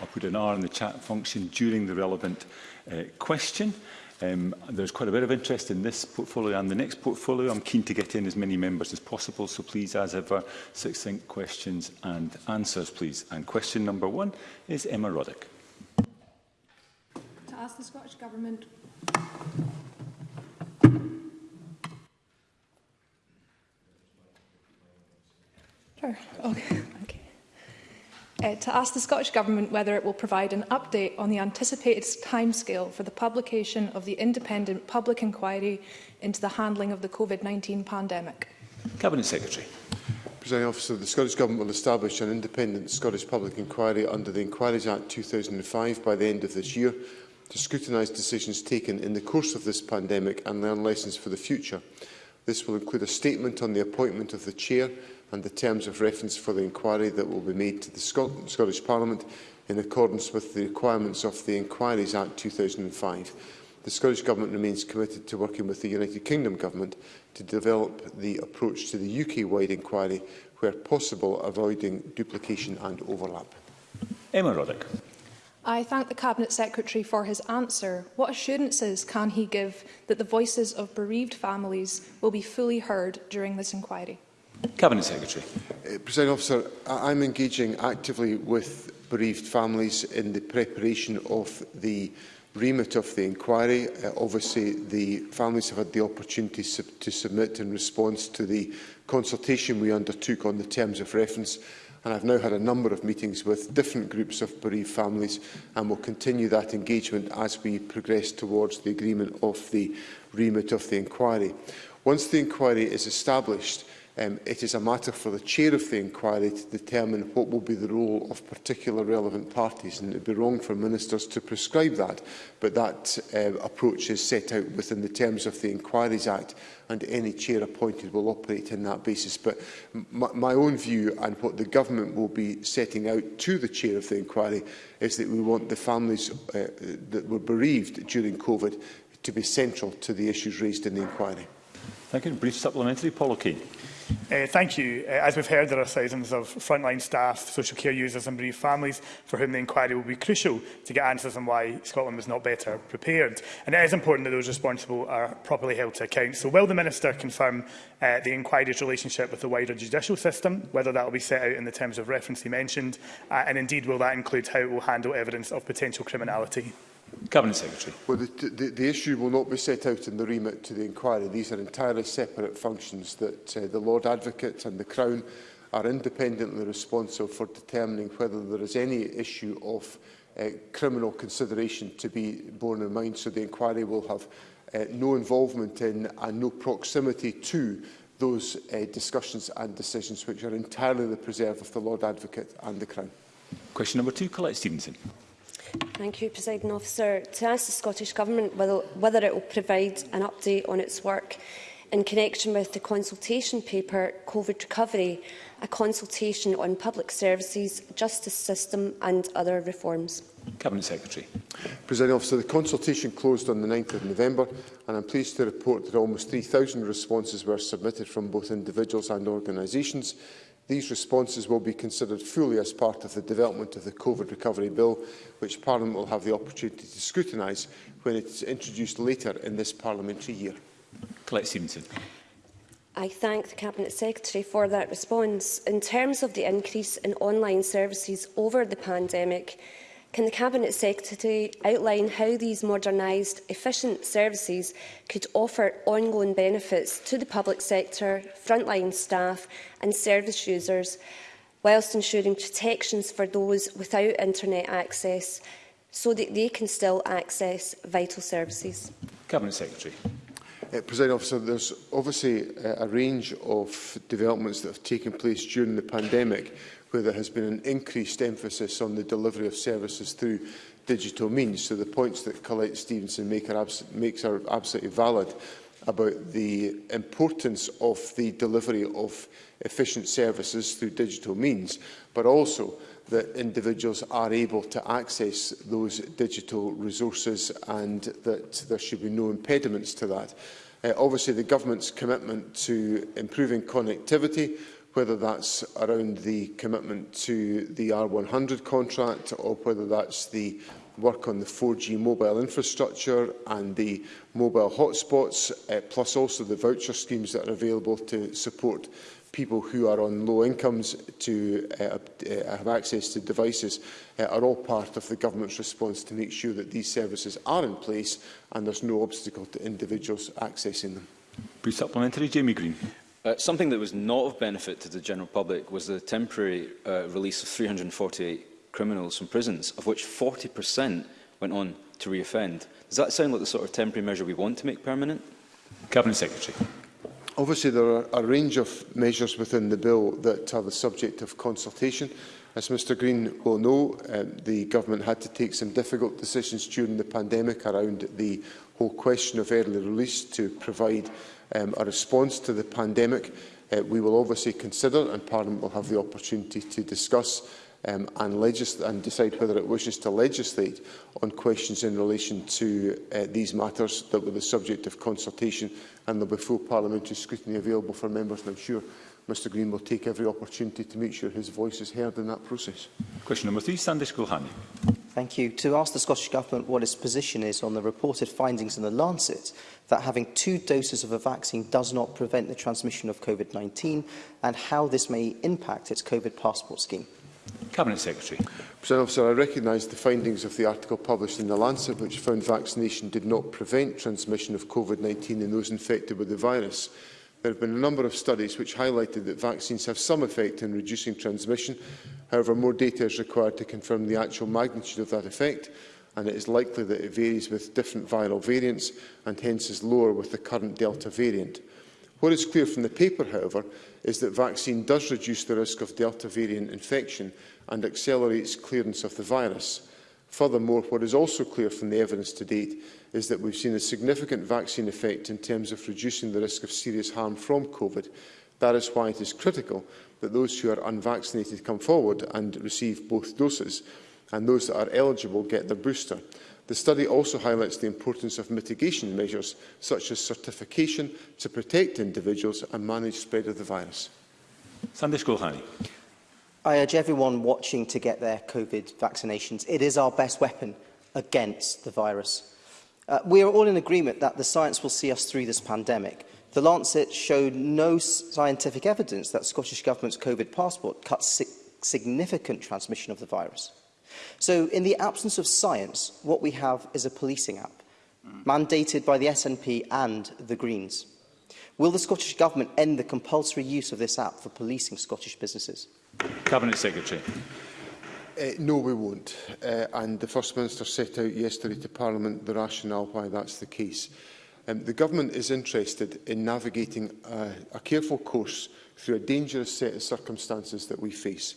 or put an R in the chat function during the relevant uh, question. Um, there's quite a bit of interest in this portfolio and the next portfolio. I'm keen to get in as many members as possible, so please, as ever, succinct questions and answers, please. And question number one is Emma Roddick. To ask the Scottish Government Okay uh, to ask the Scottish Government whether it will provide an update on the anticipated timescale for the publication of the independent public inquiry into the handling of the COVID-19 pandemic. Cabinet Secretary. Presiding Officer, the Scottish Government will establish an independent Scottish public inquiry under the Inquiries Act 2005 by the end of this year to scrutinise decisions taken in the course of this pandemic and learn lessons for the future. This will include a statement on the appointment of the Chair and the terms of reference for the inquiry that will be made to the Scot Scottish Parliament in accordance with the requirements of the Inquiries Act 2005. The Scottish Government remains committed to working with the United Kingdom Government to develop the approach to the UK-wide inquiry where possible, avoiding duplication and overlap. Emma Roddick. I thank the Cabinet Secretary for his answer. What assurances can he give that the voices of bereaved families will be fully heard during this inquiry? Cabinet Secretary. Uh, President Officer, I I'm engaging actively with bereaved families in the preparation of the remit of the inquiry. Uh, obviously, the families have had the opportunity sub to submit in response to the consultation we undertook on the terms of reference. And I've now had a number of meetings with different groups of bereaved families and will continue that engagement as we progress towards the agreement of the remit of the inquiry. Once the inquiry is established, Um, it is a matter for the chair of the inquiry to determine what will be the role of particular relevant parties, and it would be wrong for ministers to prescribe that. But that uh, approach is set out within the terms of the Inquiries Act, and any chair appointed will operate in that basis. But my own view and what the government will be setting out to the chair of the inquiry is that we want the families uh, that were bereaved during COVID to be central to the issues raised in the inquiry. Thank you. Brief supplementary, Paul O'Kane. Uh, thank you. Uh, as we've heard, there are thousands of frontline staff, social care users and bereaved families for whom the inquiry will be crucial to get answers on why Scotland was not better prepared. And it is important that those responsible are properly held to account. So will the Minister confirm uh, the inquiry's relationship with the wider judicial system, whether that will be set out in the terms of reference he mentioned, uh, and indeed will that include how it will handle evidence of potential criminality? Cabinet Secretary. Well, the, the, the issue will not be set out in the remit to the inquiry. These are entirely separate functions that uh, the Lord Advocate and the Crown are independently responsible for determining whether there is any issue of uh, criminal consideration to be borne in mind. So the inquiry will have uh, no involvement in and no proximity to those uh, discussions and decisions which are entirely the preserve of the Lord Advocate and the Crown. Question number two, Colette Stevenson. Thank you, President Officer. To ask the Scottish Government whether, whether it will provide an update on its work in connection with the consultation paper COVID Recovery, a consultation on public services, justice system and other reforms. Cabinet Secretary. President Officer, the consultation closed on the 9th of November and I'm pleased to report that almost 3,000 responses were submitted from both individuals and organisations These responses will be considered fully as part of the development of the COVID recovery bill, which Parliament will have the opportunity to scrutinise when it is introduced later in this parliamentary year. Colette Stevenson. I thank the Cabinet Secretary for that response. In terms of the increase in online services over the pandemic, Can the Cabinet Secretary outline how these modernised, efficient services could offer ongoing benefits to the public sector, frontline staff and service users, whilst ensuring protections for those without internet access, so that they can still access vital services? Cabinet Secretary. Uh, President Officer, there's obviously uh, a range of developments that have taken place during the pandemic where there has been an increased emphasis on the delivery of services through digital means. So the points that Colette Stevenson make are makes are absolutely valid about the importance of the delivery of efficient services through digital means, but also that individuals are able to access those digital resources and that there should be no impediments to that. Uh, obviously, the government's commitment to improving connectivity whether that's around the commitment to the R100 contract or whether that's the work on the 4G mobile infrastructure and the mobile hotspots, uh, plus also the voucher schemes that are available to support people who are on low incomes to uh, uh, have access to devices uh, are all part of the government's response to make sure that these services are in place and there's no obstacle to individuals accessing them. pre supplementary, Jamie Green. Uh, something that was not of benefit to the general public was the temporary uh, release of 348 criminals from prisons, of which 40% went on to reoffend. Does that sound like the sort of temporary measure we want to make permanent? Cabinet Secretary. Obviously, there are a range of measures within the bill that are the subject of consultation. As Mr Green will know, um, the government had to take some difficult decisions during the pandemic around the whole question of early release to provide um, a response to the pandemic. Uh, we will obviously consider, and Parliament will have the opportunity to discuss um, and, and decide whether it wishes to legislate on questions in relation to uh, these matters that were the subject of consultation, and there will be full parliamentary scrutiny available for members, and am sure Mr Green will take every opportunity to make sure his voice is heard in that process. Question number three, Sandy Schoolhani. Thank you. To ask the Scottish Government what its position is on the reported findings in The Lancet that having two doses of a vaccine does not prevent the transmission of COVID-19 and how this may impact its COVID passport scheme. Cabinet Secretary. President Officer, I recognise the findings of the article published in The Lancet which found vaccination did not prevent transmission of COVID-19 in those infected with the virus. There have been a number of studies which highlighted that vaccines have some effect in reducing transmission. However, more data is required to confirm the actual magnitude of that effect, and it is likely that it varies with different viral variants and hence is lower with the current Delta variant. What is clear from the paper, however, is that vaccine does reduce the risk of Delta variant infection and accelerates clearance of the virus. Furthermore, what is also clear from the evidence to date is that we've seen a significant vaccine effect in terms of reducing the risk of serious harm from COVID. That is why it is critical that those who are unvaccinated come forward and receive both doses, and those that are eligible get their booster. The study also highlights the importance of mitigation measures such as certification to protect individuals and manage spread of the virus. Sandesh Kulhani. I urge uh, everyone watching to get their COVID vaccinations. It is our best weapon against the virus. Uh, we are all in agreement that the science will see us through this pandemic. The Lancet showed no scientific evidence that Scottish Government's COVID passport cuts si significant transmission of the virus. So in the absence of science, what we have is a policing app, mm. mandated by the SNP and the Greens. Will the Scottish Government end the compulsory use of this app for policing Scottish businesses? Cabinet Secretary. Uh, no, we won't. Uh, and the First Minister set out yesterday to Parliament the rationale why that's the case. Um, the Government is interested in navigating a, a careful course through a dangerous set of circumstances that we face.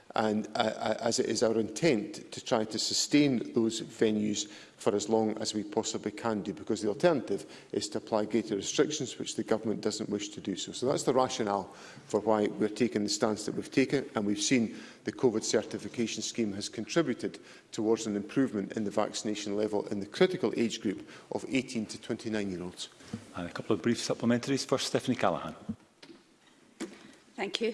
And uh, uh as it is our intent to try to sustain those venues for as long as we possibly can do, because the alternative is to apply greater restrictions, which the government doesn't wish to do so. So that's the rationale for why we're taking the stance that we've taken, and we've seen the COVID certification scheme has contributed towards an improvement in the vaccination level in the critical age group of 18 to 29-year-olds. And a couple of brief supplementaries. First, Stephanie Callaghan. Thank you.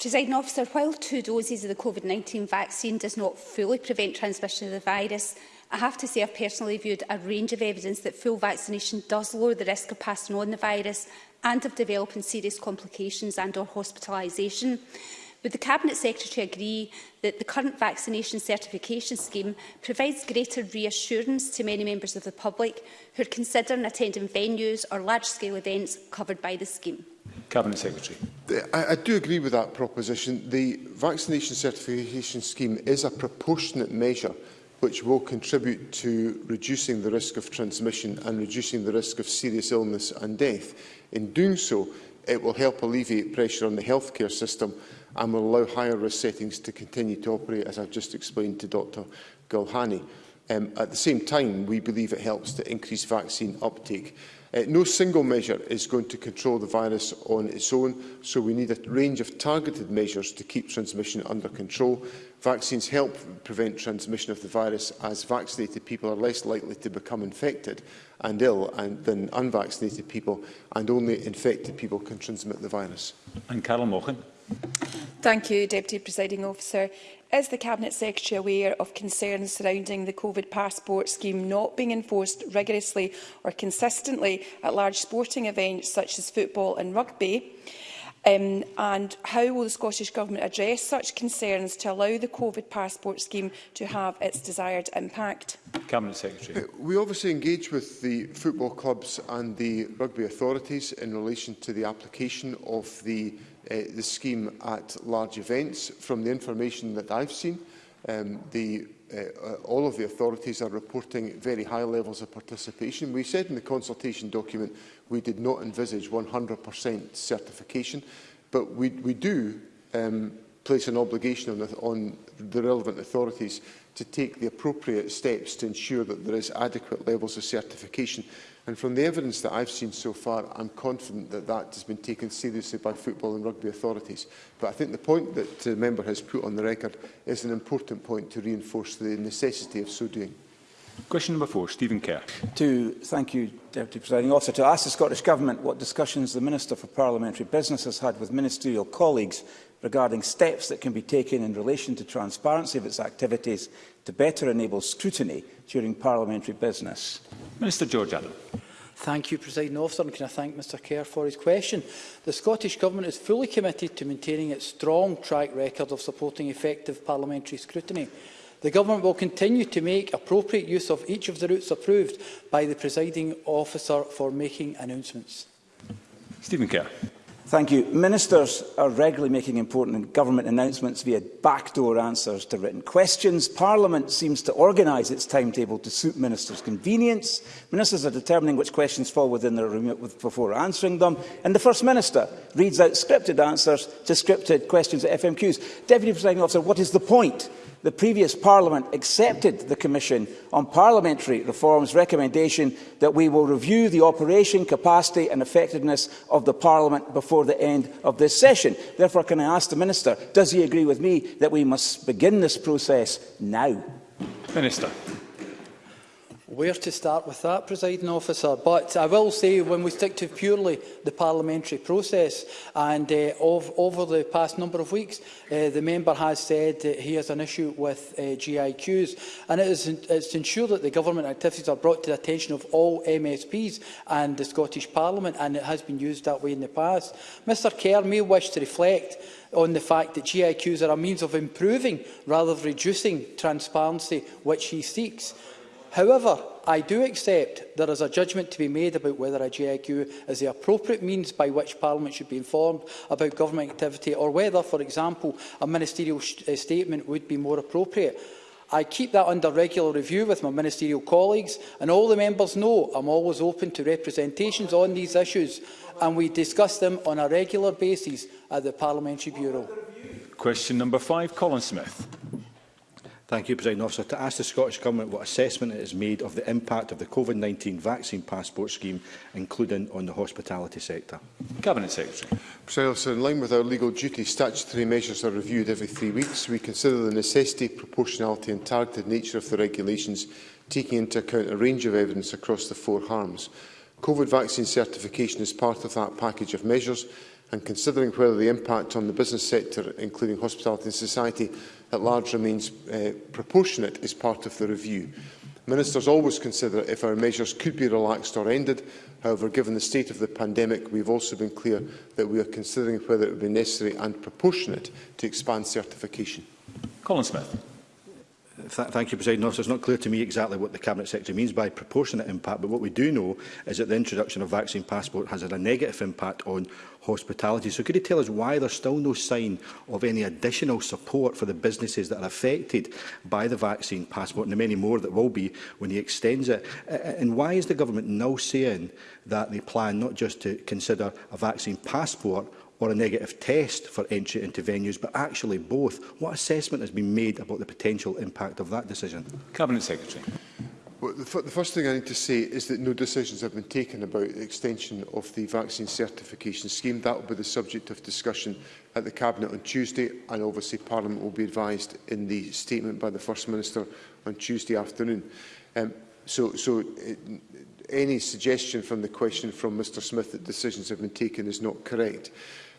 Presiding officer, while two doses of the COVID-19 vaccine does not fully prevent transmission of the virus, I have to say I've personally viewed a range of evidence that full vaccination does lower the risk of passing on the virus and of developing serious complications and or hospitalisation. Would the Cabinet Secretary agree that the current vaccination certification scheme provides greater reassurance to many members of the public who are considering attending venues or large-scale events covered by the scheme? Cabinet Secretary. I, I do agree with that proposition. The vaccination certification scheme is a proportionate measure which will contribute to reducing the risk of transmission and reducing the risk of serious illness and death. In doing so, it will help alleviate pressure on the healthcare system and will allow higher risk settings to continue to operate, as I've just explained to Dr Gulhani. Um, at the same time, we believe it helps to increase vaccine uptake. Uh, no single measure is going to control the virus on its own, so we need a range of targeted measures to keep transmission under control. Vaccines help prevent transmission of the virus as vaccinated people are less likely to become infected and ill and, than unvaccinated people and only infected people can transmit the virus. And Carol Mochen. Thank you, Deputy Presiding Officer. Is the Cabinet Secretary aware of concerns surrounding the COVID passport scheme not being enforced rigorously or consistently at large sporting events such as football and rugby? Um, and how will the Scottish Government address such concerns to allow the COVID passport scheme to have its desired impact? Cabinet Secretary. Uh, we obviously engage with the football clubs and the rugby authorities in relation to the application of the, uh, the scheme at large events. From the information that I've seen, um, the uh, all of the authorities are reporting very high levels of participation. We said in the consultation document we did not envisage 100% certification, but we, we do um, place an obligation on the, on the relevant authorities to take the appropriate steps to ensure that there is adequate levels of certification. And from the evidence that I've seen so far, I'm confident that that has been taken seriously by football and rugby authorities. But I think the point that the member has put on the record is an important point to reinforce the necessity of so doing. Question number four, Stephen Kerr. To thank you, Deputy Presiding Officer, to ask the Scottish Government what discussions the Minister for Parliamentary Business has had with ministerial colleagues regarding steps that can be taken in relation to transparency of its activities to better enable scrutiny during parliamentary business? Minister George Adam. Thank you, President Officer, and can I thank Mr Kerr for his question. The Scottish Government is fully committed to maintaining its strong track record of supporting effective parliamentary scrutiny. The Government will continue to make appropriate use of each of the routes approved by the presiding officer for making announcements. Stephen Kerr. Thank you. Ministers are regularly making important government announcements via backdoor answers to written questions. Parliament seems to organise its timetable to suit ministers' convenience. Ministers are determining which questions fall within their remit before answering them. And the First Minister reads out scripted answers to scripted questions at FMQs. Deputy Presiding Officer, what is the point the previous Parliament accepted the Commission on Parliamentary Reform's recommendation that we will review the operation, capacity and effectiveness of the Parliament before the end of this session. Therefore, can I ask the Minister, does he agree with me that we must begin this process now? Minister where to start with that, presiding officer. But I will say, when we stick to purely the parliamentary process, and uh, of, over the past number of weeks, uh, the member has said that he has an issue with uh, GIQs, and it is it's to ensure that the government activities are brought to the attention of all MSPs and the Scottish Parliament, and it has been used that way in the past. Mr Kerr may wish to reflect on the fact that GIQs are a means of improving rather than reducing transparency which he seeks. However, I do accept there is a judgment to be made about whether a GIQ is the appropriate means by which Parliament should be informed about government activity or whether, for example, a ministerial uh, statement would be more appropriate. I keep that under regular review with my ministerial colleagues, and all the members know I'm always open to representations on these issues, and we discuss them on a regular basis at the Parliamentary Bureau. Question number five, Colin Smith. Thank you, President Officer. To ask the Scottish Government what assessment it has made of the impact of the COVID-19 vaccine passport scheme, including on the hospitality sector. Cabinet Secretary. President Officer, in line with our legal duty, statutory measures are reviewed every three weeks. We consider the necessity, proportionality and targeted nature of the regulations, taking into account a range of evidence across the four harms. COVID vaccine certification is part of that package of measures and considering whether the impact on the business sector, including hospitality and society, at large remains uh, proportionate is part of the review. Ministers always consider if our measures could be relaxed or ended. However, given the state of the pandemic, we have also been clear that we are considering whether it would be necessary and proportionate to expand certification. Colin Smith. Th thank you, President Officer. It's not clear to me exactly what the Cabinet Secretary means by proportionate impact, but what we do know is that the introduction of vaccine passport has had a negative impact on hospitality. So could you tell us why there's still no sign of any additional support for the businesses that are affected by the vaccine passport and the many more that will be when he extends it? And why is the government now saying that they plan not just to consider a vaccine passport or a negative test for entry into venues, but actually both. What assessment has been made about the potential impact of that decision? Cabinet Secretary. Well, the, the first thing I need to say is that no decisions have been taken about the extension of the vaccine certification scheme. That will be the subject of discussion at the Cabinet on Tuesday, and obviously Parliament will be advised in the statement by the First Minister on Tuesday afternoon. Um, so, so it, uh, any suggestion from the question from Mr Smith that decisions have been taken is not correct.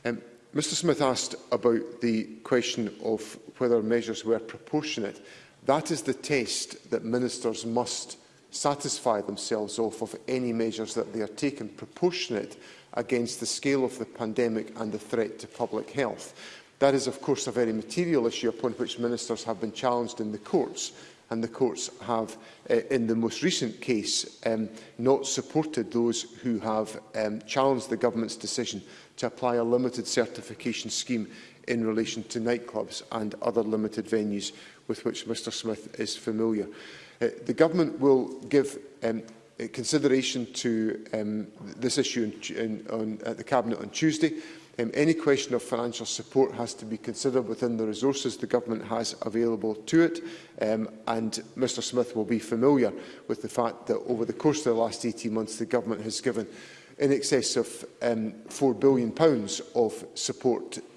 Um, Mr Smith asked about the question of whether measures were proportionate. That is the test that ministers must satisfy themselves of, of any measures that they are taken proportionate against the scale of the pandemic and the threat to public health. That is, of course, a very material issue upon which ministers have been challenged in the courts, and the courts have, uh, in the most recent case, um, not supported those who have um, challenged the government's decision to apply a limited certification scheme in relation to nightclubs and other limited venues with which Mr Smith is familiar. Uh, the Government will give um, uh, consideration to um, this issue in, in, on, at the Cabinet on Tuesday. Um, any question of financial support has to be considered within the resources the Government has available to it, um, and Mr Smith will be familiar with the fact that over the course of the last 18 months the Government has given in excess of um, £4 billion of support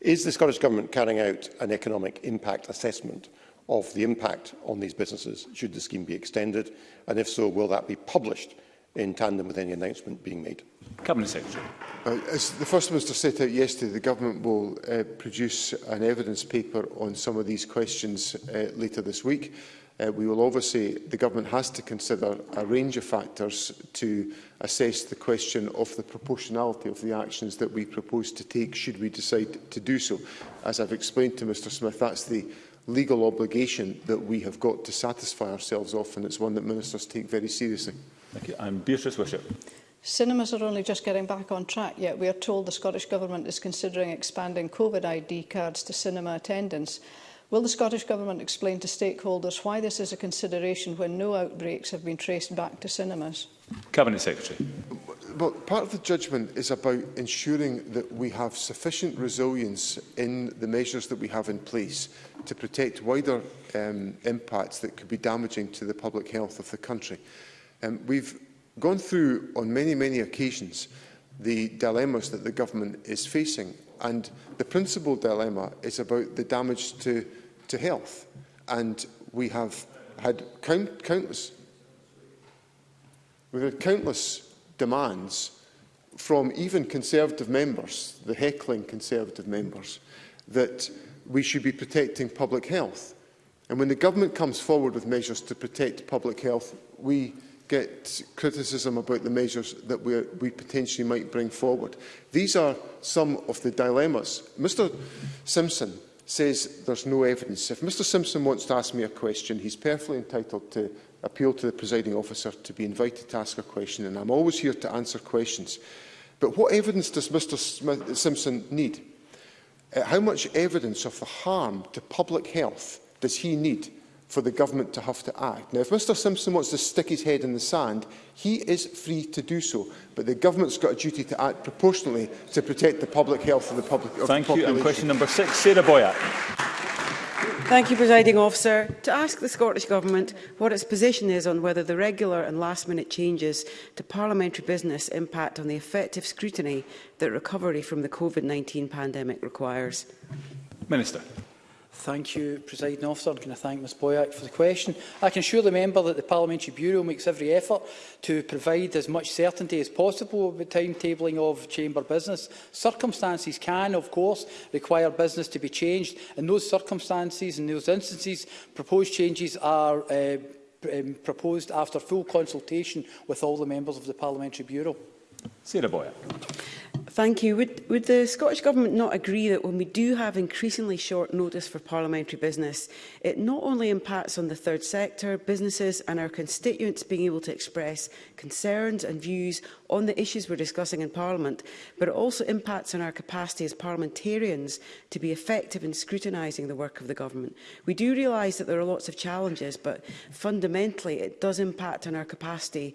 Is the Scottish Government carrying out an economic impact assessment of the impact on these businesses should the scheme be extended? And if so, will that be published in tandem with any announcement being made? Cabinet Secretary. Uh, as the First Minister set out yesterday, the Government will uh, produce an evidence paper on some of these questions uh, later this week uh, we will obviously, the government has to consider a range of factors to assess the question of the proportionality of the actions that we propose to take should we decide to do so. As I've explained to Mr Smith, that's the legal obligation that we have got to satisfy ourselves of, and it's one that ministers take very seriously. Thank you. I'm Beatrice Wishart. Cinemas are only just getting back on track yet. We are told the Scottish Government is considering expanding COVID ID cards to cinema attendance. Will the Scottish Government explain to stakeholders why this is a consideration when no outbreaks have been traced back to cinemas? Cabinet Secretary. Well, part of the judgment is about ensuring that we have sufficient resilience in the measures that we have in place to protect wider um, impacts that could be damaging to the public health of the country. Um, we've gone through on many, many occasions the dilemmas that the government is facing and the principal dilemma is about the damage to to health. And we have had count, countless, we've had countless demands from even Conservative members, the heckling Conservative members, that we should be protecting public health. And when the government comes forward with measures to protect public health, we get criticism about the measures that we, we potentially might bring forward. These are some of the dilemmas. Mr Simpson says there's no evidence. If Mr Simpson wants to ask me a question, he's perfectly entitled to appeal to the presiding officer to be invited to ask a question, and I'm always here to answer questions. But what evidence does Mr Smith Simpson need? Uh, how much evidence of the harm to public health does he need for the government to have to act. Now, if Mr Simpson wants to stick his head in the sand, he is free to do so, but the government's got a duty to act proportionally to protect the public health of the public. Of Thank the population. you. And question number six, Sarah Boyack. Thank you, Presiding Officer. To ask the Scottish Government what its position is on whether the regular and last-minute changes to parliamentary business impact on the effective scrutiny that recovery from the COVID-19 pandemic requires. Minister. Thank you, President Officer. Can I thank Ms Boyack for the question? I can assure the member that the Parliamentary Bureau makes every effort to provide as much certainty as possible with the timetabling of chamber business. Circumstances can, of course, require business to be changed. In those circumstances, in those instances, proposed changes are uh, um, proposed after full consultation with all the members of the Parliamentary Bureau. Sarah Boyack. Thank you. Would, would the Scottish Government not agree that when we do have increasingly short notice for parliamentary business, it not only impacts on the third sector, businesses and our constituents being able to express concerns and views on the issues we're discussing in Parliament, but it also impacts on our capacity as parliamentarians to be effective in scrutinising the work of the Government. We do realise that there are lots of challenges, but fundamentally it does impact on our capacity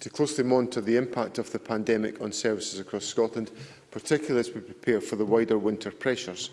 to closely monitor the impact of the pandemic on services across Scotland, particularly as we prepare for the wider winter pressures.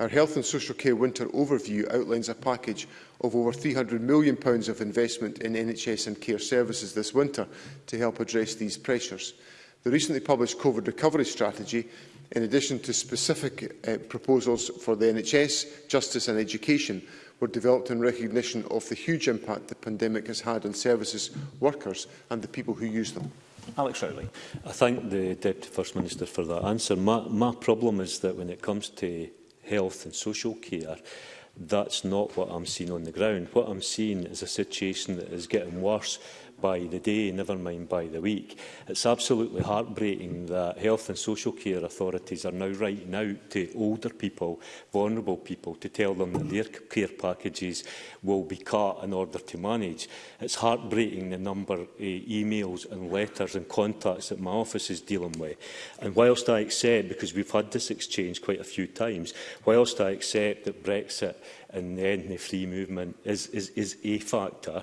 Our Health and Social Care Winter Overview outlines a package of over £300 million of investment in NHS and care services this winter to help address these pressures. The recently published COVID recovery strategy in addition to specific uh, proposals for the NHS, justice and education, were developed in recognition of the huge impact the pandemic has had on services workers and the people who use them. Alex Rowley. I thank the Deputy First Minister for that answer. My, my problem is that when it comes to health and social care, that's not what I'm seeing on the ground. What I'm seeing is a situation that is getting worse by the day, never mind by the week. It's absolutely heartbreaking that health and social care authorities are now writing out to older people, vulnerable people, to tell them that their care packages will be cut in order to manage. It's heartbreaking the number of eh, emails and letters and contacts that my office is dealing with. And whilst I accept, because we've had this exchange quite a few times, whilst I accept that Brexit and then the free movement is, is, is a factor,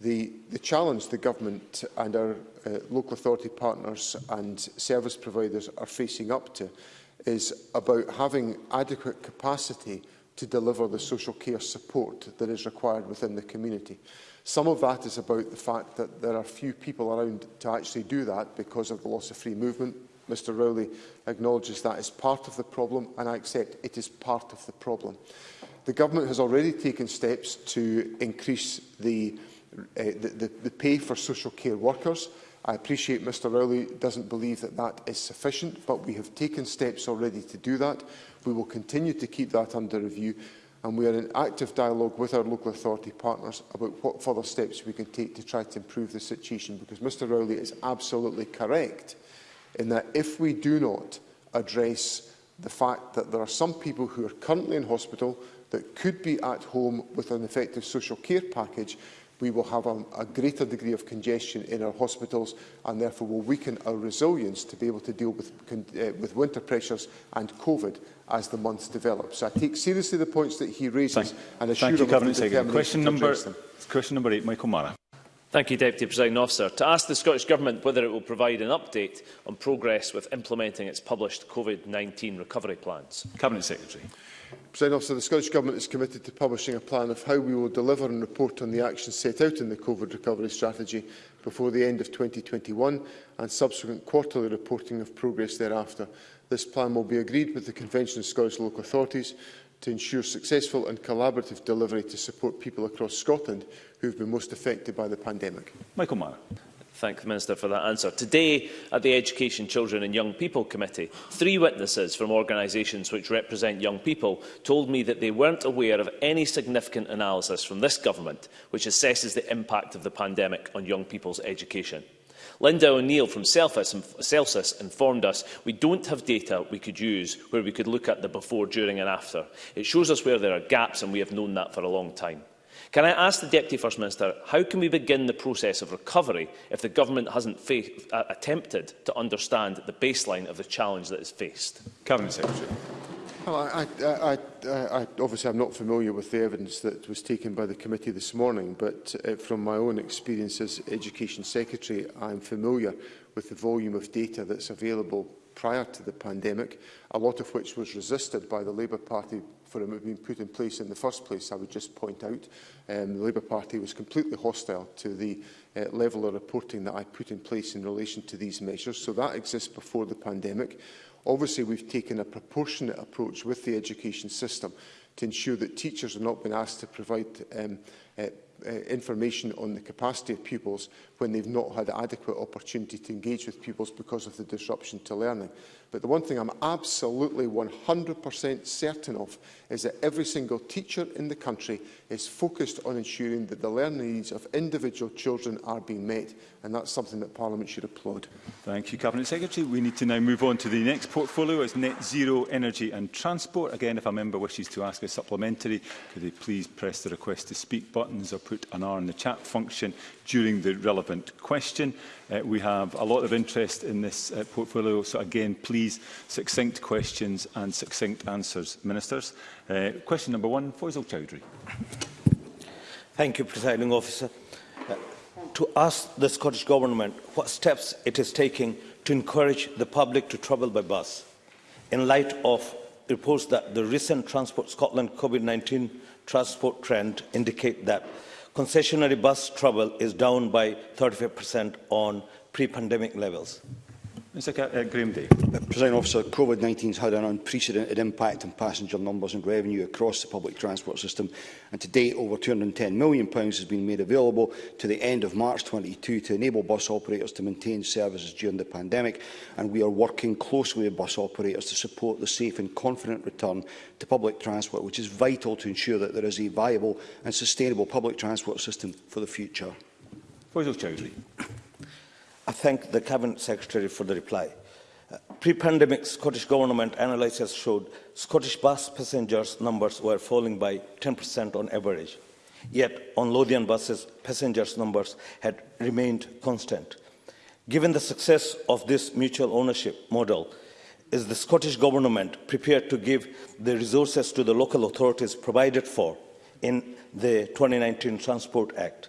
The, the challenge the government and our uh, local authority partners and service providers are facing up to is about having adequate capacity to deliver the social care support that is required within the community. Some of that is about the fact that there are few people around to actually do that because of the loss of free movement. Mr Rowley acknowledges that is part of the problem and I accept it is part of the problem. The government has already taken steps to increase the uh, Eh, the, the, the pay for social care workers. I appreciate Mr Rowley doesn't believe that that is sufficient, but we have taken steps already to do that. We will continue to keep that under review, and we are in active dialogue with our local authority partners about what further steps we can take to try to improve the situation, because Mr Rowley is absolutely correct in that if we do not address the fact that there are some people who are currently in hospital that could be at home with an effective social care package, we will have a, a greater degree of congestion in our hospitals and therefore will weaken our resilience to be able to deal with, uh, with winter pressures and COVID as the months develop. So I take seriously the points that he raises Thank, and assure thank you, Cabinet Secretary. Question number, question number eight, Michael Mara. Thank you, Deputy President Officer. To ask the Scottish Government whether it will provide an update on progress with implementing its published COVID-19 recovery plans. Cabinet Secretary. President Officer, the Scottish Government is committed to publishing a plan of how we will deliver and report on the actions set out in the COVID recovery strategy before the end of 2021 and subsequent quarterly reporting of progress thereafter. This plan will be agreed with the Convention of Scottish Local Authorities to ensure successful and collaborative delivery to support people across Scotland who have been most affected by the pandemic. Michael Mann thank the Minister for that answer. Today, at the Education, Children and Young People Committee, three witnesses from organisations which represent young people told me that they weren't aware of any significant analysis from this government which assesses the impact of the pandemic on young people's education. Linda O'Neill from Celsus informed us we don't have data we could use where we could look at the before, during and after. It shows us where there are gaps and we have known that for a long time. Can I ask the Deputy First Minister, how can we begin the process of recovery if the government hasn't uh, attempted to understand the baseline of the challenge that is faced? Cabinet Secretary. Well, I, I, I, I, obviously I'm not familiar with the evidence that was taken by the committee this morning, but uh, from my own experience as Education Secretary, I'm familiar with the volume of data that's available prior to the pandemic, a lot of which was resisted by the Labour Party for have been put in place in the first place, I would just point out um, the Labour Party was completely hostile to the uh, level of reporting that I put in place in relation to these measures. So that exists before the pandemic. Obviously, we've taken a proportionate approach with the education system to ensure that teachers are not being asked to provide um, uh, uh, information on the capacity of pupils when they've not had adequate opportunity to engage with pupils because of the disruption to learning. But the one thing I'm absolutely 100% certain of is that every single teacher in the country is focused on ensuring that the learning needs of individual children are being met, and that's something that Parliament should applaud. Thank you, Cabinet Secretary. We need to now move on to the next portfolio. It's net zero energy and transport. Again, if a member wishes to ask a supplementary, could they please press the request to speak buttons or put an R in the chat function during the relevant question. Uh, we have a lot of interest in this uh, portfolio, so again, please, succinct questions and succinct answers, Ministers. Uh, question number one, Faisal Chowdhury. Thank you, Presiding Officer. Uh, to ask the Scottish Government what steps it is taking to encourage the public to travel by bus, in light of reports that the recent Transport Scotland COVID-19 transport trend indicate that concessionary bus travel is down by 35% on pre-pandemic levels. Mr uh, Graham Day. President Officer, COVID-19 has had an unprecedented impact on passenger numbers and revenue across the public transport system and to date over £210 million has been made available to the end of March 22 to enable bus operators to maintain services during the pandemic and we are working closely with bus operators to support the safe and confident return to public transport which is vital to ensure that there is a viable and sustainable public transport system for the future. Faisal Chowdhury. I thank the Cabinet Secretary for the reply. Uh, Pre-pandemic Scottish Government analysis showed Scottish bus passengers numbers were falling by 10% on average. Yet on Lothian buses, passengers numbers had remained constant. Given the success of this mutual ownership model, is the Scottish Government prepared to give the resources to the local authorities provided for in the 2019 Transport Act?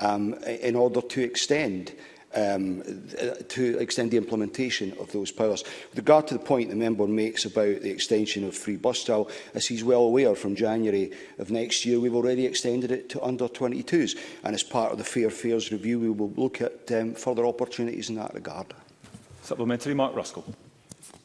um, in order to extend um, to extend the implementation of those powers. With regard to the point the member makes about the extension of free bus style, as he's well aware, from January of next year, we've already extended it to under-22s. And as part of the Fair Fares review, we will look at um, further opportunities in that regard. Supplementary, Mark Ruskell.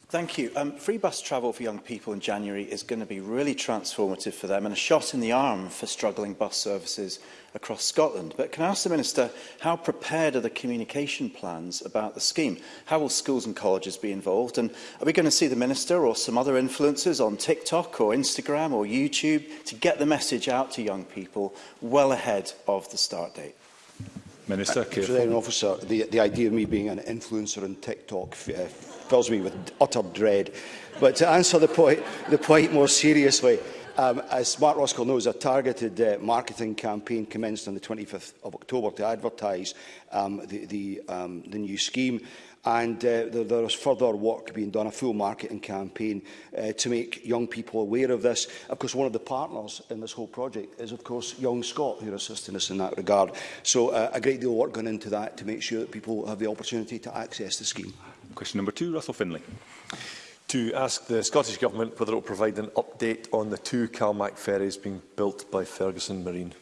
Thank you. Um, free bus travel for young people in January is going to be really transformative for them and a shot in the arm for struggling bus services across Scotland. But can I ask the Minister, how prepared are the communication plans about the scheme? How will schools and colleges be involved? And are we going to see the Minister or some other influencers on TikTok or Instagram or YouTube to get the message out to young people well ahead of the start date? Minister, President uh, Officer, the, the idea of me being an influencer on TikTok uh, fills me with utter dread. But to answer the point, the point more seriously, Um, as Smart Roskill knows, a targeted uh, marketing campaign commenced on the 25th of October to advertise um, the, the, um, the new scheme. And uh, there, there is further work being done, a full marketing campaign uh, to make young people aware of this. Of course, one of the partners in this whole project is, of course, Young Scott, who are assisting us in that regard. So uh, a great deal of work going into that to make sure that people have the opportunity to access the scheme. Question number two, Russell Finlay to ask the Scottish Government whether it will provide an update on the two CalMac ferries being built by Ferguson Marine.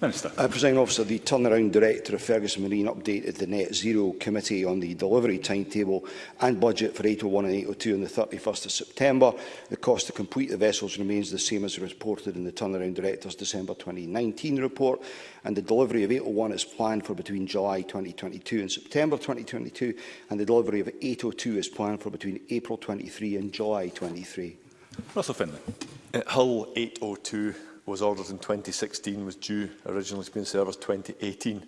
Minister. Uh, President Officer, the turnaround director of Ferguson Marine updated the Net Zero Committee on the delivery timetable and budget for 801 and 802 on the 31st of September. The cost to complete the vessels remains the same as reported in the turnaround director's December 2019 report, and the delivery of 801 is planned for between July 2022 and September 2022, and the delivery of 802 is planned for between April 23 and July 23. Russell Finlay. At uh, Hull 802 was ordered in 2016 was due originally to be in service 2018.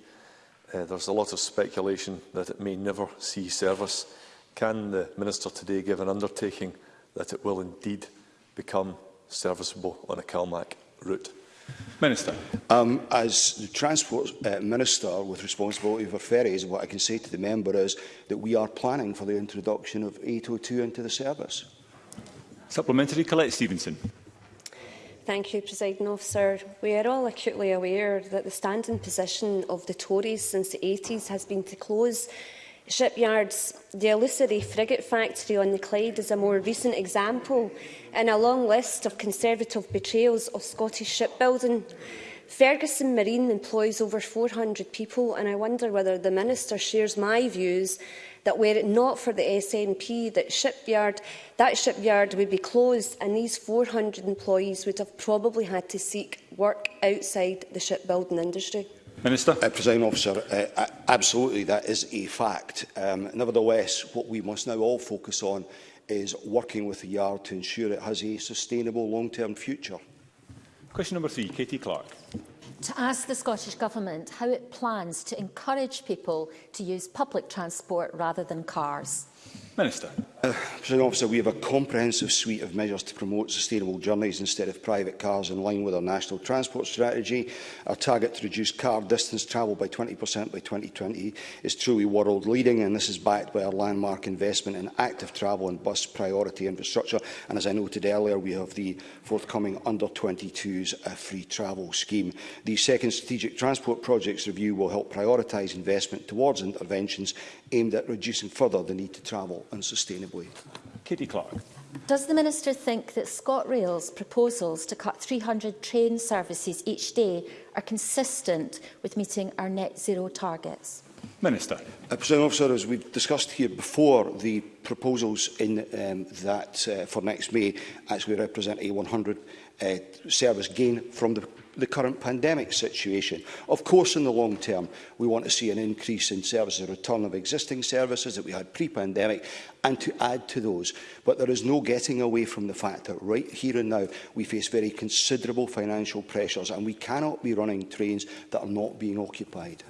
Uh, there's a lot of speculation that it may never see service. Can the Minister today give an undertaking that it will indeed become serviceable on a CalMac route? Minister. Um, as the Transport uh, Minister with responsibility for ferries, what I can say to the member is that we are planning for the introduction of 802 into the service. Supplementary, Colette Stevenson. Thank you, President Officer. We are all acutely aware that the standing position of the Tories since the 80s has been to close shipyards. The illusory frigate factory on the Clyde is a more recent example in a long list of Conservative betrayals of Scottish shipbuilding. Ferguson Marine employs over 400 people, and I wonder whether the Minister shares my views that were it not for the SNP, that shipyard, that shipyard would be closed and these 400 employees would have probably had to seek work outside the shipbuilding industry. Minister. Uh, President Officer, uh, absolutely that is a fact. Um, nevertheless, what we must now all focus on is working with the yard to ensure it has a sustainable long-term future. Question number three, Katie Clark. To ask the Scottish Government how it plans to encourage people to use public transport rather than cars. Minister. Uh, President Officer, we have a comprehensive suite of measures to promote sustainable journeys instead of private cars in line with our national transport strategy. Our target to reduce car distance travel by 20% by 2020 is truly world-leading and this is backed by our landmark investment in active travel and bus priority infrastructure. And as I noted earlier, we have the forthcoming under-22s uh, free travel scheme. The second strategic transport projects review will help prioritise investment towards interventions aimed at reducing further the need to travel unsustainably. Katie Clark. Does the Minister think that ScotRail's proposals to cut 300 train services each day are consistent with meeting our net zero targets? Minister. Uh, President Officer, as we've discussed here before, the proposals in um, that uh, for next May actually represent a 100 uh, service gain from the the current pandemic situation. Of course, in the long term, we want to see an increase in services, a return of existing services that we had pre-pandemic, and to add to those. But there is no getting away from the fact that right here and now, we face very considerable financial pressures, and we cannot be running trains that are not being occupied.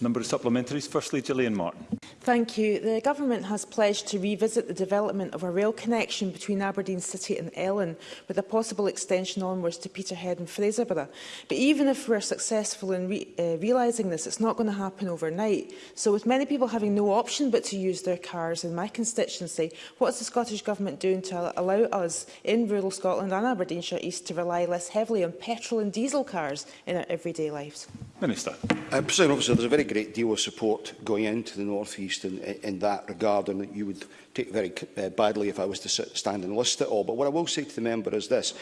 Number of Supplementaries. Firstly, Gillian Martin. Thank you. The Government has pledged to revisit the development of a rail connection between Aberdeen City and Ellen, with a possible extension onwards to Peterhead and Fraserburgh. But even if we're successful in re uh, realising this, it's not going to happen overnight. So with many people having no option but to use their cars in my constituency, what's the Scottish Government doing to allow us in rural Scotland and Aberdeenshire East to rely less heavily on petrol and diesel cars in our everyday lives? Minister. Uh, President Officer, there's a very great deal of support going into the North East in, in that regard, and you would take very uh, badly if I was to sit, stand and list it all. But what I will say to the member is this,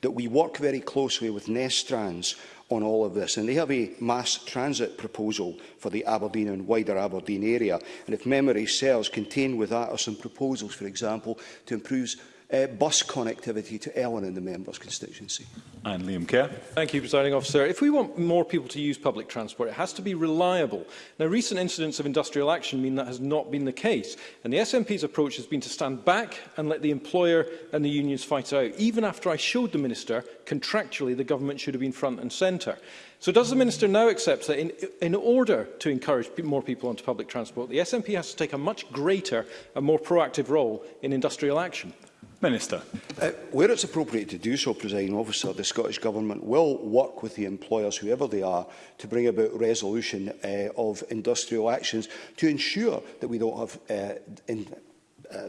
that we work very closely with Nestrans on all of this. And they have a mass transit proposal for the Aberdeen and wider Aberdeen area. And if memory serves, contained with that are some proposals, for example, to improve uh, bus connectivity to Ellen in the member's constituency. And Liam Kerr. Thank you, Presiding Officer. If we want more people to use public transport, it has to be reliable. Now, recent incidents of industrial action mean that has not been the case, and the SNP's approach has been to stand back and let the employer and the unions fight out, even after I showed the Minister contractually the government should have been front and centre. So does the Minister now accept that in, in order to encourage more people onto public transport, the SNP has to take a much greater and more proactive role in industrial action? Minister. Uh, where it's appropriate to do so, presiding officer, the Scottish Government will work with the employers, whoever they are, to bring about resolution uh, of industrial actions to ensure that we don't have uh, in, uh,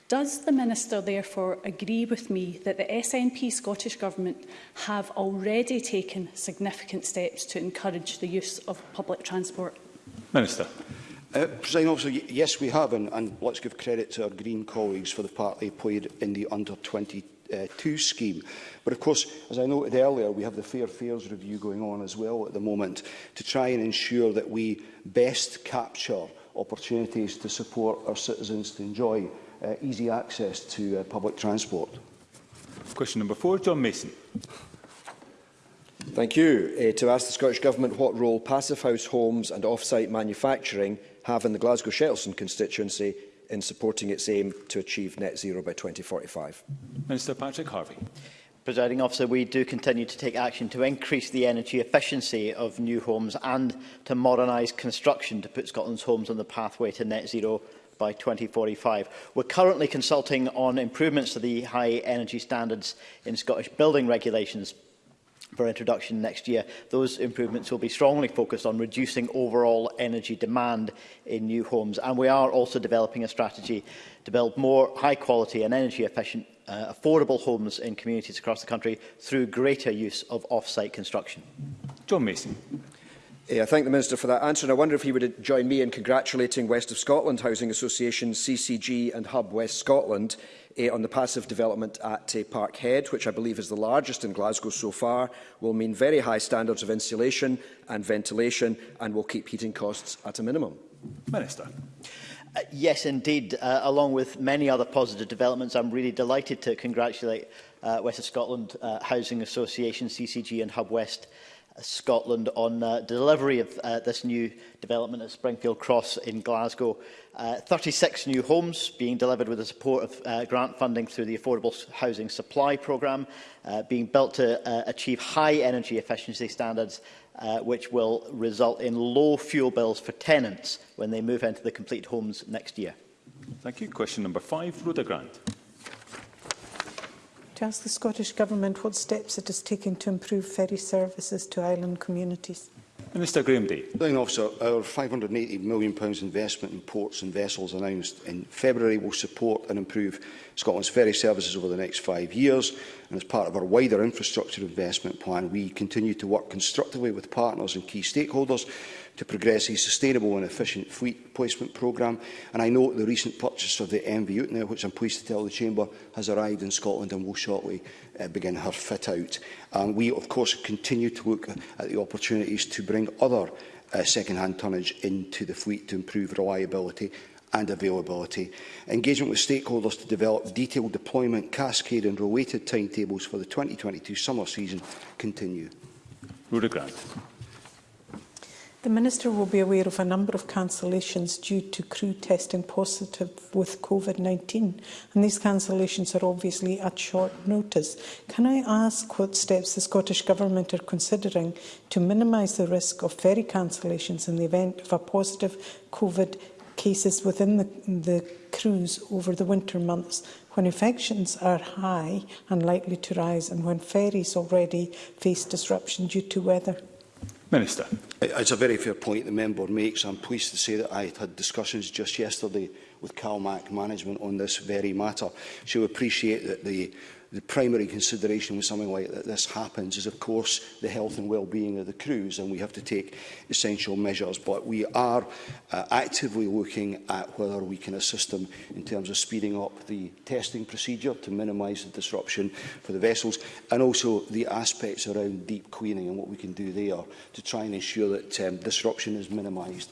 Does the Minister therefore agree with me that the SNP Scottish Government have already taken significant steps to encourage the use of public transport? Minister. Uh, President also, yes, we have, and, and let's give credit to our Green colleagues for the part they played in the under-22 uh, two scheme. But of course, as I noted earlier, we have the Fair Fares Review going on as well at the moment to try and ensure that we best capture opportunities to support our citizens to enjoy uh, easy access to uh, public transport. Question number four, John Mason. Thank you. Uh, to ask the Scottish Government what role passive house homes and off-site manufacturing have in the Glasgow Shettleson constituency in supporting its aim to achieve net zero by 2045. Minister Patrick Harvey. Presiding officer, we do continue to take action to increase the energy efficiency of new homes and to modernise construction to put Scotland's homes on the pathway to net zero by 2045. We're currently consulting on improvements to the high energy standards in Scottish building regulations for introduction next year. Those improvements will be strongly focused on reducing overall energy demand in new homes. And we are also developing a strategy to build more high quality and energy efficient uh, affordable homes in communities across the country through greater use of off-site construction. John Mason. I thank the Minister for that answer and I wonder if he would join me in congratulating West of Scotland Housing Association, CCG and Hub West Scotland uh, on the passive development at uh, Parkhead, which I believe is the largest in Glasgow so far, will mean very high standards of insulation and ventilation and will keep heating costs at a minimum. Minister. Uh, yes, indeed. Uh, along with many other positive developments, I'm really delighted to congratulate uh, West of Scotland uh, Housing Association, CCG and Hub West Scotland on uh, delivery of uh, this new development at Springfield Cross in Glasgow. Uh, 36 new homes being delivered with the support of uh, grant funding through the Affordable Housing Supply Programme, uh, being built to uh, achieve high energy efficiency standards uh, which will result in low fuel bills for tenants when they move into the complete homes next year. Thank you. Question number five, Rhoda Grant to ask the Scottish Government what steps it is taking to improve ferry services to island communities. Minister Graham Day. President Officer, our £580 million investment in ports and vessels announced in February will support and improve Scotland's ferry services over the next five years. And as part of our wider infrastructure investment plan, we continue to work constructively with partners and key stakeholders to progress a sustainable and efficient fleet placement programme. And I note the recent purchase of the MV Utner, which I'm pleased to tell the Chamber has arrived in Scotland and will shortly uh, begin her fit-out. And we, of course, continue to look at the opportunities to bring other uh, second-hand tonnage into the fleet to improve reliability and availability. Engagement with stakeholders to develop detailed deployment, cascade and related timetables for the 2022 summer season continue. Rhoda Grant. The Minister will be aware of a number of cancellations due to crew testing positive with COVID-19 and these cancellations are obviously at short notice. Can I ask what steps the Scottish Government are considering to minimise the risk of ferry cancellations in the event of a positive COVID cases within the, the crews over the winter months when infections are high and likely to rise and when ferries already face disruption due to weather? Minister. It's a very fair point the member makes. I'm pleased to say that I had discussions just yesterday with CalMac management on this very matter. She'll appreciate that the the primary consideration when something like this happens is, of course, the health and well-being of the crews, and we have to take essential measures. But we are uh, actively looking at whether we can assist them in terms of speeding up the testing procedure to minimise the disruption for the vessels, and also the aspects around deep cleaning and what we can do there to try and ensure that um, disruption is minimised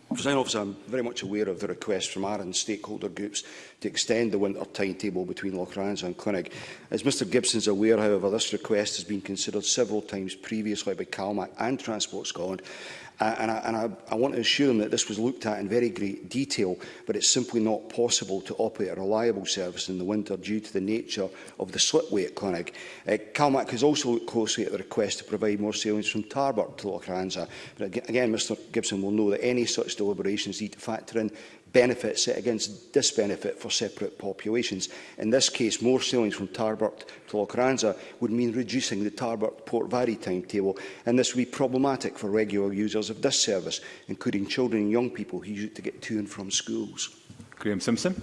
President officer, I'm very much aware of the request from Aaron stakeholder groups to extend the winter timetable between Lochranza and Clinic. As Mr Gibson is aware, however, this request has been considered several times previously by CalMAC and Transport Scotland Uh, and I, and I, I want to assure them that this was looked at in very great detail, but it's simply not possible to operate a reliable service in the winter due to the nature of the slipway at Clinic. Uh, Calmac has also looked closely at the request to provide more sailings from Tarbert to Lochranza. But again, Mr Gibson will know that any such deliberations need to factor in benefit set against disbenefit for separate populations. In this case, more sailings from Tarbert to Locranza would mean reducing the Tarbert Port Vary timetable, and this would be problematic for regular users of this service, including children and young people who use it to get to and from schools. Graham Simpson.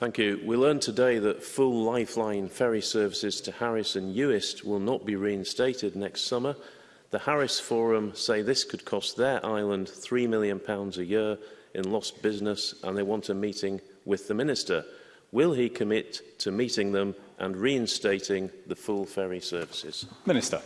Thank you. We learned today that full lifeline ferry services to Harris and Uist will not be reinstated next summer. The Harris Forum say this could cost their island £3 million a year in lost business and they want a meeting with the Minister. Will he commit to meeting them and reinstating the full ferry services? Minister.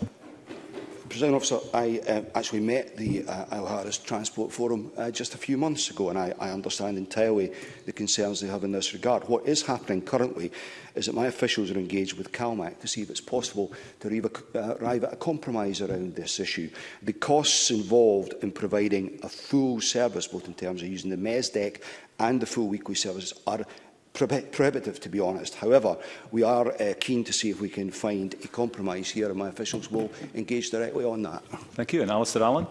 President Officer, I uh, actually met the uh, Isle Harris Transport Forum uh, just a few months ago, and I, I understand entirely the concerns they have in this regard. What is happening currently is that my officials are engaged with CalMAC to see if it's possible to arrive, a, uh, arrive at a compromise around this issue. The costs involved in providing a full service, both in terms of using the MES deck and the full weekly services, are prohibitive, to be honest. However, we are uh, keen to see if we can find a compromise here, and my officials will engage directly on that. Thank you. And Alistair Allen.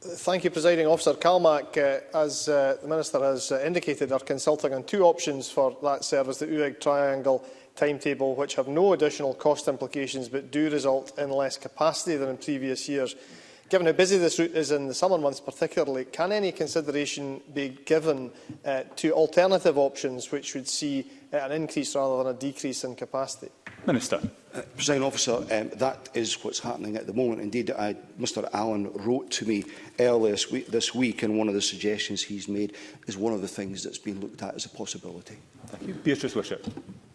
Thank you, Presiding Officer. CalMAC, uh, as uh, the Minister has uh, indicated, are consulting on two options for that service, the UEG triangle timetable, which have no additional cost implications but do result in less capacity than in previous years given how busy this route is in the summer months particularly, can any consideration be given uh, to alternative options which would see uh, an increase rather than a decrease in capacity? Minister. Uh, President officer, um, that is what's happening at the moment. Indeed, I, Mr Allen wrote to me earlier this week, and one of the suggestions he's made is one of the things that's been looked at as a possibility. Thank you. Beatrice Wishart.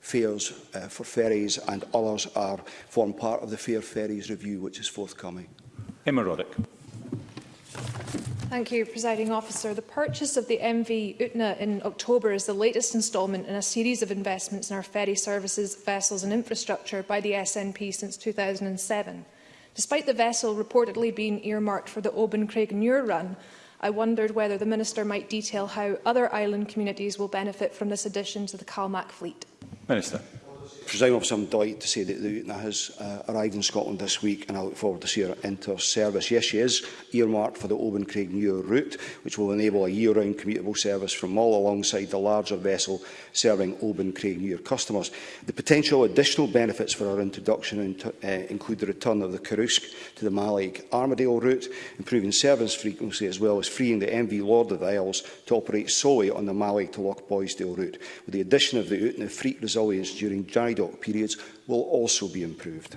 fares uh, for ferries and others are form part of the Fair Ferries Review, which is forthcoming. Emma Roddick. Thank you, Presiding Officer. The purchase of the MV Utna in October is the latest instalment in a series of investments in our ferry services, vessels and infrastructure by the SNP since 2007. Despite the vessel reportedly being earmarked for the Oban Craig Muir run, I wondered whether the Minister might detail how other island communities will benefit from this addition to the CalMac fleet. Minister. Presiding officer, I'm delighted to say that the Utna has uh, arrived in Scotland this week and I look forward to see her into service. Yes, she is earmarked for the Oban Craig Muir route, which will enable a year-round commutable service from Mull alongside the larger vessel serving Oban Craig Muir customers. The potential additional benefits for her introduction in uh, include the return of the Karusk to the Malaig Armadale route, improving service frequency as well as freeing the MV Lord of the Isles to operate solely on the Malaig to Loch Boysdale route. With the addition of the Utna Freak resilience during January dock periods will also be improved.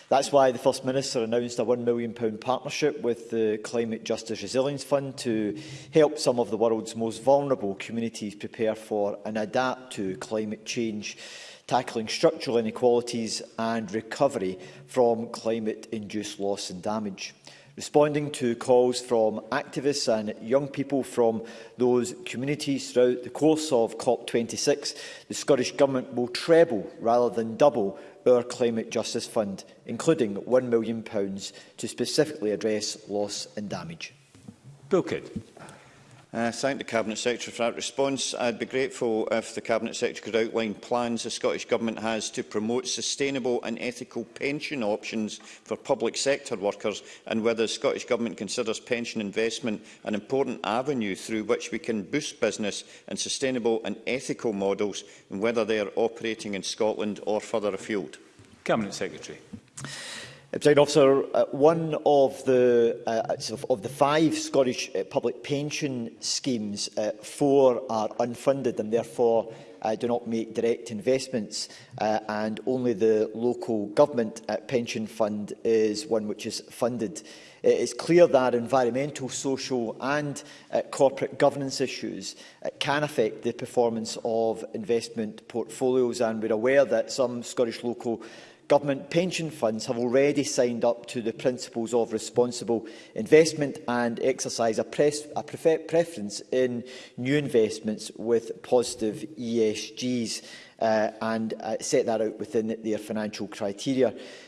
That's why the First Minister announced a £1 million partnership with the Climate Justice Resilience Fund to help some of the world's most vulnerable communities prepare for and adapt to climate change tackling structural inequalities and recovery from climate-induced loss and damage responding to calls from activists and young people from those communities throughout the course of COP26, the Scottish Government will treble rather than double our Climate Justice Fund, including £1 million to specifically address loss and damage. Bill Kidd uh, thank the Cabinet Secretary for that response. I'd be grateful if the Cabinet Secretary could outline plans the Scottish Government has to promote sustainable and ethical pension options for public sector workers and whether the Scottish Government considers pension investment an important avenue through which we can boost business and sustainable and ethical models and whether they are operating in Scotland or further afield. Cabinet Secretary. President officer, uh, one of the uh, uh, sort of, of the five Scottish uh, public pension schemes, uh, four are unfunded and therefore uh, do not make direct investments, uh, and only the local government uh, pension fund is one which is funded. It is clear that environmental, social and uh, corporate governance issues uh, can affect the performance of investment portfolios and we're aware that some Scottish local government pension funds have already signed up to the principles of responsible investment and exercise a, pres a preference in new investments with positive ESGs uh, and uh, set that out within their financial criteria.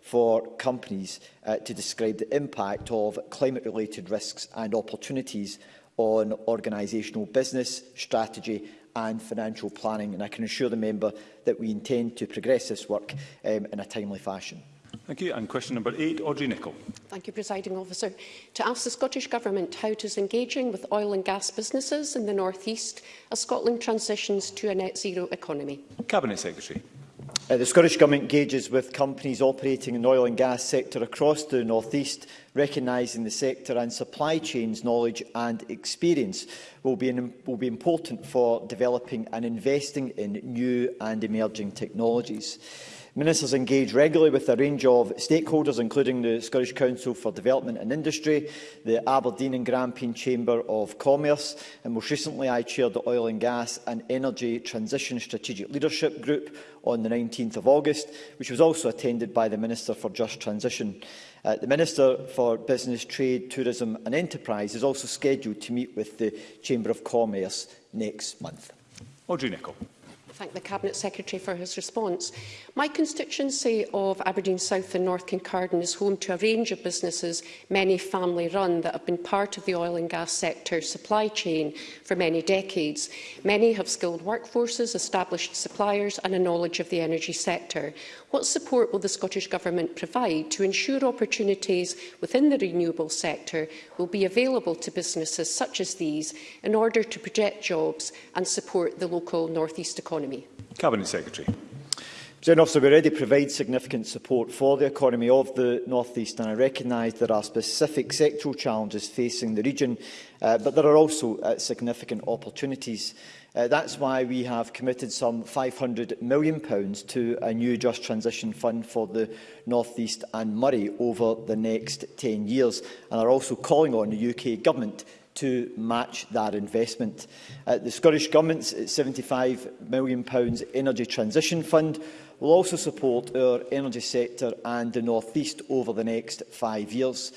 for companies uh, to describe the impact of climate-related risks and opportunities on organisational business, strategy and financial planning. And I can assure the member that we intend to progress this work um, in a timely fashion. Thank you. And question number eight, Audrey Nicol. Thank you, Presiding Officer. To ask the Scottish Government how it is engaging with oil and gas businesses in the North East as Scotland transitions to a net zero economy. Cabinet Secretary. Uh, the Scottish Government engages with companies operating in the oil and gas sector across the North East recognising the sector and supply chains knowledge and experience will be, an, will be important for developing and investing in new and emerging technologies. Ministers engage regularly with a range of stakeholders, including the Scottish Council for Development and Industry, the Aberdeen and Grampian Chamber of Commerce, and most recently I chaired the Oil and Gas and Energy Transition Strategic Leadership Group on the 19th of August, which was also attended by the Minister for Just Transition. Uh, the Minister for Business, Trade, Tourism and Enterprise is also scheduled to meet with the Chamber of Commerce next month. Audrey Nicholl thank the Cabinet Secretary for his response. My constituency of Aberdeen South and North Kincardine is home to a range of businesses, many family-run, that have been part of the oil and gas sector supply chain for many decades. Many have skilled workforces, established suppliers and a knowledge of the energy sector. What support will the Scottish Government provide to ensure opportunities within the renewable sector will be available to businesses such as these in order to project jobs and support the local North East economy? Cabinet Secretary. President Officer, we already provide significant support for the economy of the North East and I recognise there are specific sectoral challenges facing the region, uh, but there are also uh, significant opportunities. Uh, that's why we have committed some £500 million to a new Just Transition Fund for the North East and Murray over the next 10 years, and are also calling on the UK Government to match that investment. Uh, the Scottish Government's £75 million Energy Transition Fund will also support our energy sector and the North East over the next five years.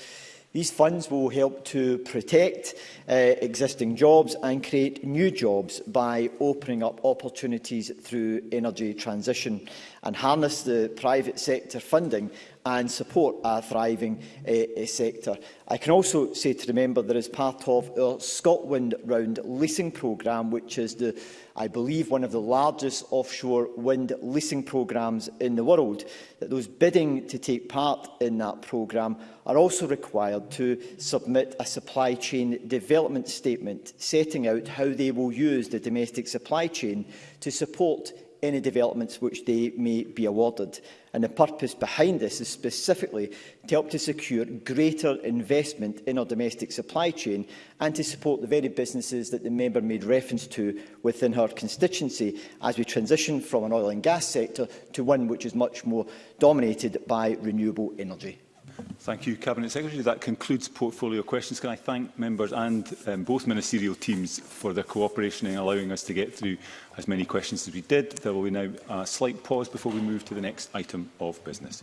These funds will help to protect uh, existing jobs and create new jobs by opening up opportunities through energy transition and harness the private sector funding and support a thriving uh, sector. I can also say to remember there is part of our Scotland Round leasing programme, which is, the, I believe, one of the largest offshore wind leasing programmes in the world, that those bidding to take part in that programme are also required to submit a supply chain development statement setting out how they will use the domestic supply chain to support any developments which they may be awarded. And the purpose behind this is specifically to help to secure greater investment in our domestic supply chain and to support the very businesses that the member made reference to within her constituency as we transition from an oil and gas sector to one which is much more dominated by renewable energy. Thank you, Cabinet Secretary. That concludes portfolio questions. Can I thank members and um, both ministerial teams for their cooperation in allowing us to get through as many questions as we did. There will be now a slight pause before we move to the next item of business.